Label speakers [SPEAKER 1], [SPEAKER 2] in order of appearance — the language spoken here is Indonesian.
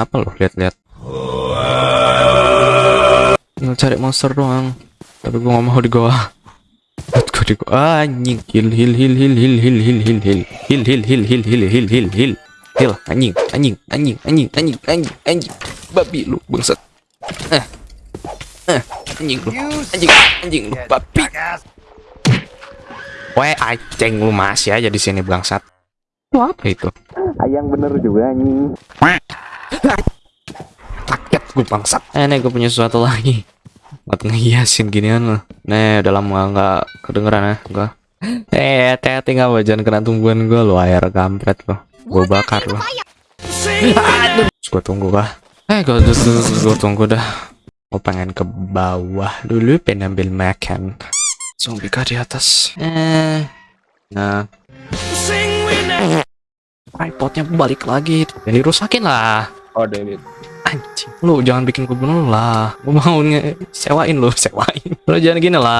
[SPEAKER 1] Apa lo lihat-lihat? Tinggal cari monster doang. Tapi gua nggak mau di goa. Go di goa. Ah, anjing. Heal, heal, heal, heal, heal, heal, heal, heal, heal. Heal, heal, heal, heal, heal, heal, heal, heal. Heal, anjing, anjing, anjing, anjing, anjing, anjing, anjing. Babi lu, bangsat. Eh. Eh, anjing lu. Anjing, anjing lu, babi. Weh, aceng lu masih aja di sini bangsat. Lu apa itu?
[SPEAKER 2] Ayang bener juga anjing.
[SPEAKER 1] Kaget gue bangsat. Eh, nih gue punya sesuatu lagi. Buat ngehiasin ginian loh. Nih, udah lama nggak kedengeran ya gua. Eh, hati-hati nggak jangan kena tumbuhan gue lo, air kampret lo. Gue bakar lo. Aduh. Gue tunggu kah? Eh, gue, gue tunggu dah. Gue pengen ke bawah dulu, pengen ambil makan. Zombie kah di atas? Eh, nah. iPodnya balik lagi. Jadi rusakin lah.
[SPEAKER 2] Oh David.
[SPEAKER 1] Anjing, lu jangan bikin gue bunuh lah. Gue mau nge sewain lu, sewain. Lu jangan gini lah.